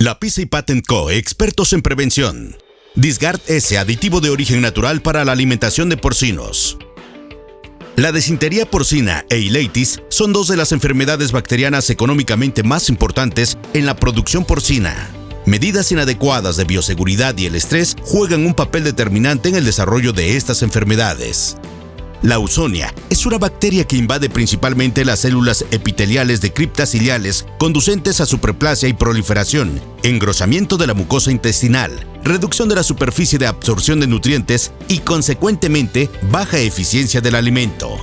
La Pisa y Patent Co., expertos en prevención. Disgard S, aditivo de origen natural para la alimentación de porcinos. La desintería porcina e ileitis son dos de las enfermedades bacterianas económicamente más importantes en la producción porcina. Medidas inadecuadas de bioseguridad y el estrés juegan un papel determinante en el desarrollo de estas enfermedades. La ausonia es una bacteria que invade principalmente las células epiteliales de criptas ciliales, conducentes a superplasia y proliferación, engrosamiento de la mucosa intestinal, reducción de la superficie de absorción de nutrientes y, consecuentemente, baja eficiencia del alimento.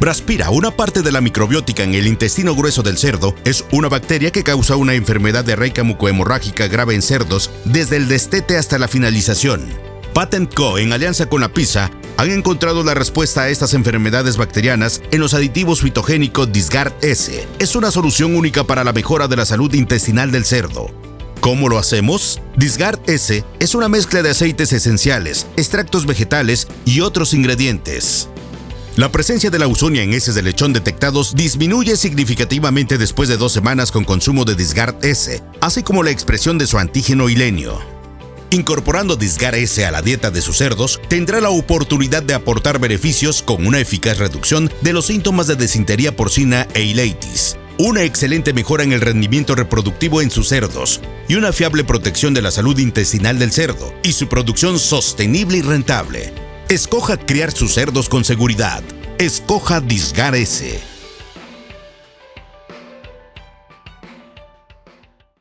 Braspira, una parte de la microbiótica en el intestino grueso del cerdo, es una bacteria que causa una enfermedad diarreica mucohemorrágica grave en cerdos desde el destete hasta la finalización. Patent Co, en alianza con la PISA, han encontrado la respuesta a estas enfermedades bacterianas en los aditivos fitogénicos Disgard S. Es una solución única para la mejora de la salud intestinal del cerdo. ¿Cómo lo hacemos? Disgard S es una mezcla de aceites esenciales, extractos vegetales y otros ingredientes. La presencia de la usonia en heces de lechón detectados disminuye significativamente después de dos semanas con consumo de Disgard S, así como la expresión de su antígeno hilenio. Incorporando Disgar S a la dieta de sus cerdos, tendrá la oportunidad de aportar beneficios con una eficaz reducción de los síntomas de desintería porcina e ileitis, una excelente mejora en el rendimiento reproductivo en sus cerdos y una fiable protección de la salud intestinal del cerdo y su producción sostenible y rentable. Escoja criar sus cerdos con seguridad. Escoja Disgar S.